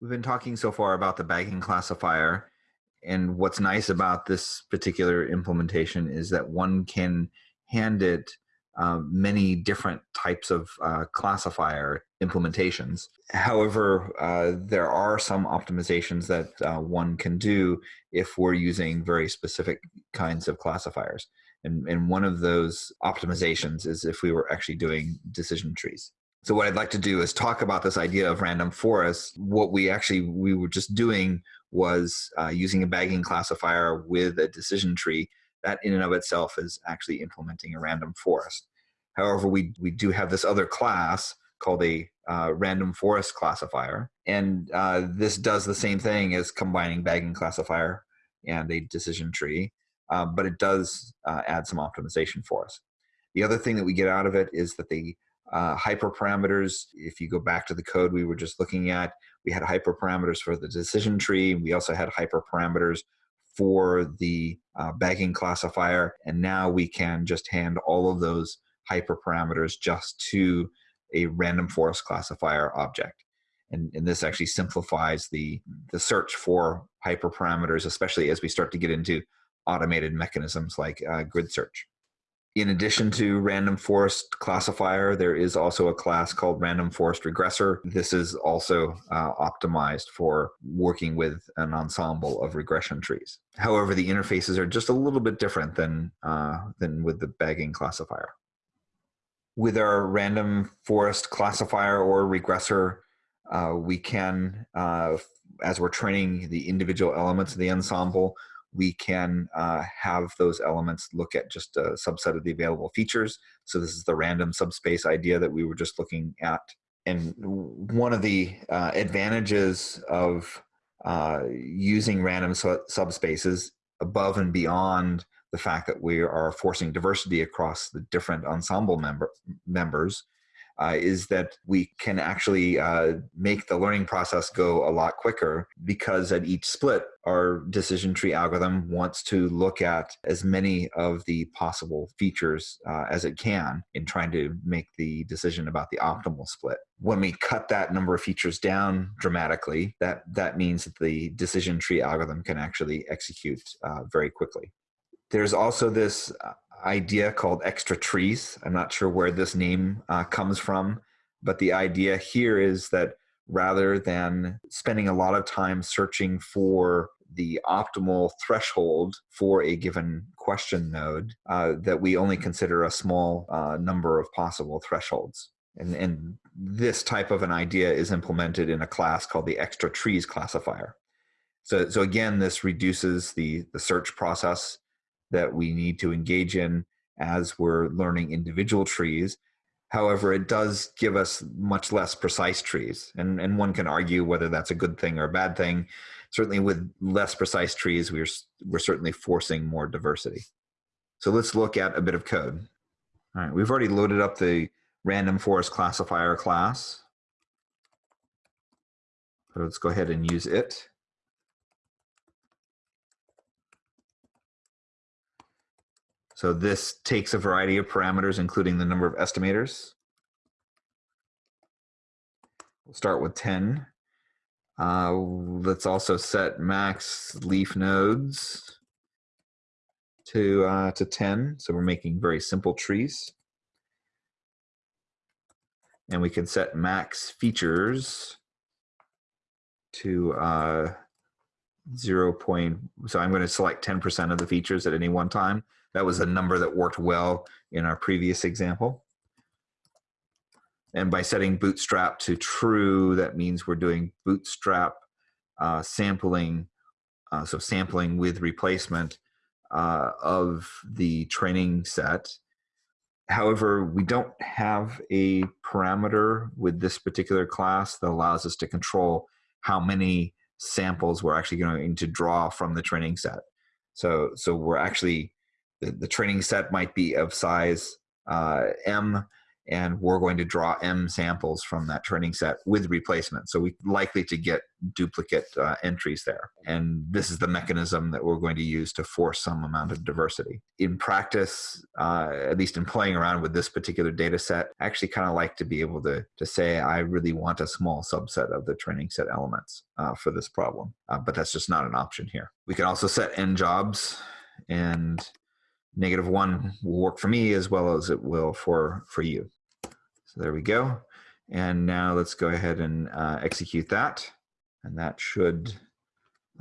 We've been talking so far about the bagging classifier. And what's nice about this particular implementation is that one can hand it uh, many different types of uh, classifier implementations. However, uh, there are some optimizations that uh, one can do if we're using very specific kinds of classifiers. And, and one of those optimizations is if we were actually doing decision trees. So what I'd like to do is talk about this idea of random forests. What we actually we were just doing was uh, using a bagging classifier with a decision tree. That in and of itself is actually implementing a random forest. However, we we do have this other class called a uh, random forest classifier, and uh, this does the same thing as combining bagging classifier and a decision tree, uh, but it does uh, add some optimization for us. The other thing that we get out of it is that the uh, hyperparameters, if you go back to the code we were just looking at, we had hyperparameters for the decision tree. We also had hyperparameters for the uh, bagging classifier. And now we can just hand all of those hyperparameters just to a random forest classifier object. And, and this actually simplifies the, the search for hyperparameters, especially as we start to get into automated mechanisms like uh, grid search. In addition to random forest classifier, there is also a class called random forest regressor. This is also uh, optimized for working with an ensemble of regression trees. However, the interfaces are just a little bit different than, uh, than with the bagging classifier. With our random forest classifier or regressor, uh, we can, uh, as we're training the individual elements of the ensemble, we can uh, have those elements look at just a subset of the available features. So this is the random subspace idea that we were just looking at. And one of the uh, advantages of uh, using random su subspaces above and beyond the fact that we are forcing diversity across the different ensemble member members uh, is that we can actually uh, make the learning process go a lot quicker because at each split, our decision tree algorithm wants to look at as many of the possible features uh, as it can in trying to make the decision about the optimal split. When we cut that number of features down dramatically, that, that means that the decision tree algorithm can actually execute uh, very quickly. There's also this uh, idea called extra trees. I'm not sure where this name uh, comes from, but the idea here is that rather than spending a lot of time searching for the optimal threshold for a given question node, uh, that we only consider a small uh, number of possible thresholds. And, and this type of an idea is implemented in a class called the extra trees classifier. So, so again, this reduces the, the search process that we need to engage in as we're learning individual trees. However, it does give us much less precise trees. And, and one can argue whether that's a good thing or a bad thing. Certainly with less precise trees, we're, we're certainly forcing more diversity. So let's look at a bit of code. All right, we've already loaded up the random forest classifier class. So let's go ahead and use it. So this takes a variety of parameters, including the number of estimators. We'll start with 10. Uh, let's also set max leaf nodes to, uh, to 10. So we're making very simple trees. And we can set max features to uh, 0. Point, so I'm going to select 10% of the features at any one time. That was a number that worked well in our previous example. And by setting bootstrap to true, that means we're doing bootstrap uh, sampling, uh, so sampling with replacement uh, of the training set. However, we don't have a parameter with this particular class that allows us to control how many samples we're actually going to draw from the training set. So, so we're actually the, the training set might be of size uh, M, and we're going to draw m samples from that training set with replacement. So we're likely to get duplicate uh, entries there. And this is the mechanism that we're going to use to force some amount of diversity. In practice, uh, at least in playing around with this particular data set, I actually kind of like to be able to, to say I really want a small subset of the training set elements uh, for this problem. Uh, but that's just not an option here. We can also set n jobs and negative one will work for me as well as it will for, for you. So there we go. And now let's go ahead and uh, execute that. And that should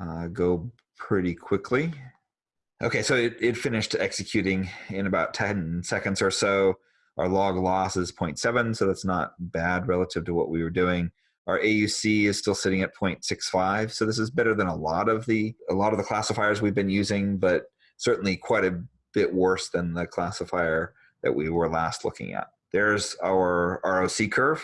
uh, go pretty quickly. Okay, so it, it finished executing in about 10 seconds or so. Our log loss is 0.7, so that's not bad relative to what we were doing. Our AUC is still sitting at 0.65, so this is better than a lot of the a lot of the classifiers we've been using, but certainly quite a bit worse than the classifier that we were last looking at. There's our ROC curve.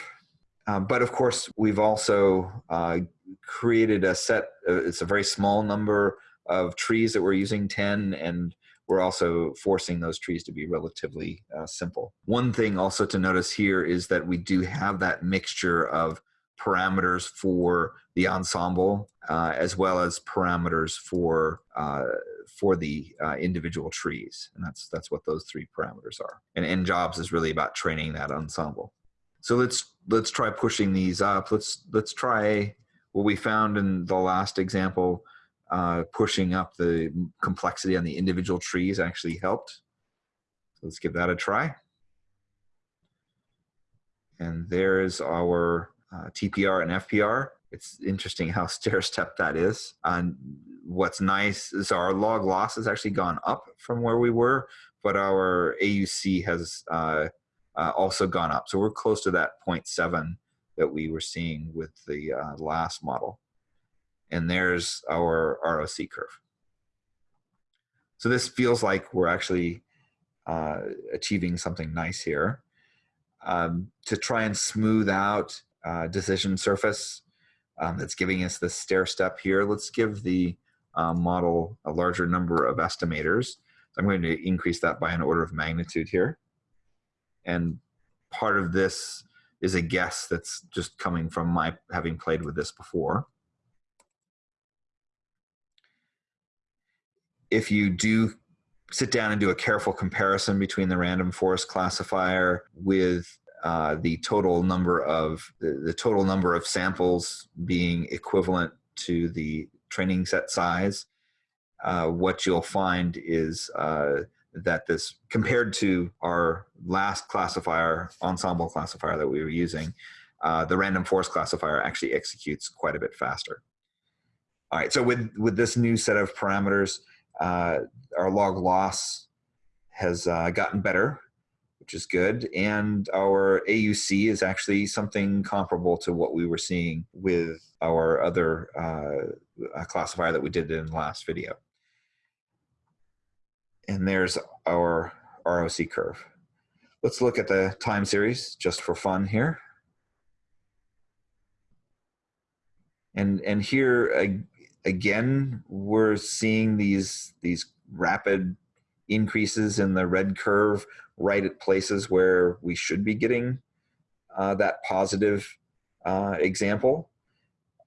Um, but of course, we've also uh, created a set, uh, it's a very small number of trees that we're using, 10, and we're also forcing those trees to be relatively uh, simple. One thing also to notice here is that we do have that mixture of parameters for the ensemble uh, as well as parameters for uh, for the uh, individual trees. And that's, that's what those three parameters are. And n jobs is really about training that ensemble. So let's, let's try pushing these up. Let's, let's try what we found in the last example, uh, pushing up the complexity on the individual trees actually helped. So let's give that a try. And there's our uh, TPR and FPR. It's interesting how stair step that is. And what's nice is our log loss has actually gone up from where we were, but our AUC has uh, uh, also gone up. So we're close to that 0.7 that we were seeing with the uh, last model. And there's our ROC curve. So this feels like we're actually uh, achieving something nice here. Um, to try and smooth out uh, decision surface um, that's giving us the stair step here, let's give the uh, model a larger number of estimators. I'm going to increase that by an order of magnitude here. And part of this is a guess that's just coming from my having played with this before. If you do sit down and do a careful comparison between the random forest classifier with uh, the total number of the, the, total number of samples being equivalent to the training set size, uh, what you'll find is uh, that this, compared to our last classifier, ensemble classifier that we were using, uh, the random forest classifier actually executes quite a bit faster. All right, so with, with this new set of parameters, uh, our log loss has uh, gotten better which is good. And our AUC is actually something comparable to what we were seeing with our other uh, classifier that we did in the last video. And there's our ROC curve. Let's look at the time series just for fun here. And, and here again, we're seeing these, these rapid increases in the red curve right at places where we should be getting uh, that positive uh, example.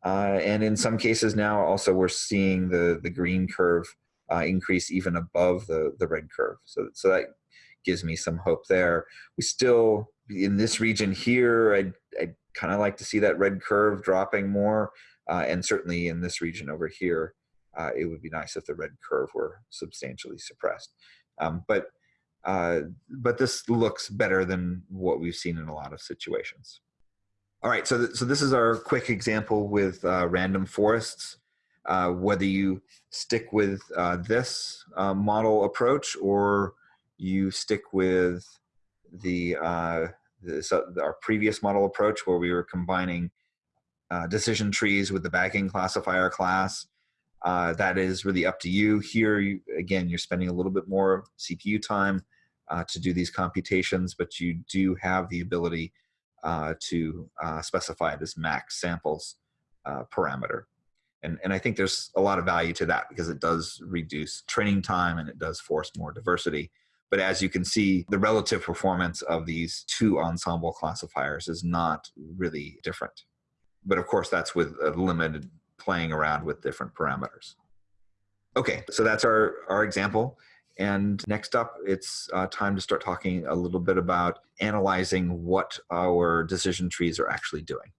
Uh, and in some cases now also we're seeing the, the green curve uh, increase even above the, the red curve. So, so that gives me some hope there. We still, in this region here, I'd, I'd kind of like to see that red curve dropping more. Uh, and certainly in this region over here, uh, it would be nice if the red curve were substantially suppressed. Um, but uh, but this looks better than what we've seen in a lot of situations. All right, so, th so this is our quick example with uh, random forests. Uh, whether you stick with uh, this uh, model approach or you stick with the, uh, this, our previous model approach where we were combining decision trees with the bagging classifier class, uh, that is really up to you. Here, you, again, you're spending a little bit more CPU time uh, to do these computations, but you do have the ability uh, to uh, specify this max samples uh, parameter. And, and I think there's a lot of value to that because it does reduce training time and it does force more diversity. But as you can see, the relative performance of these two ensemble classifiers is not really different. But of course, that's with a limited playing around with different parameters. Okay, so that's our, our example. And next up, it's uh, time to start talking a little bit about analyzing what our decision trees are actually doing.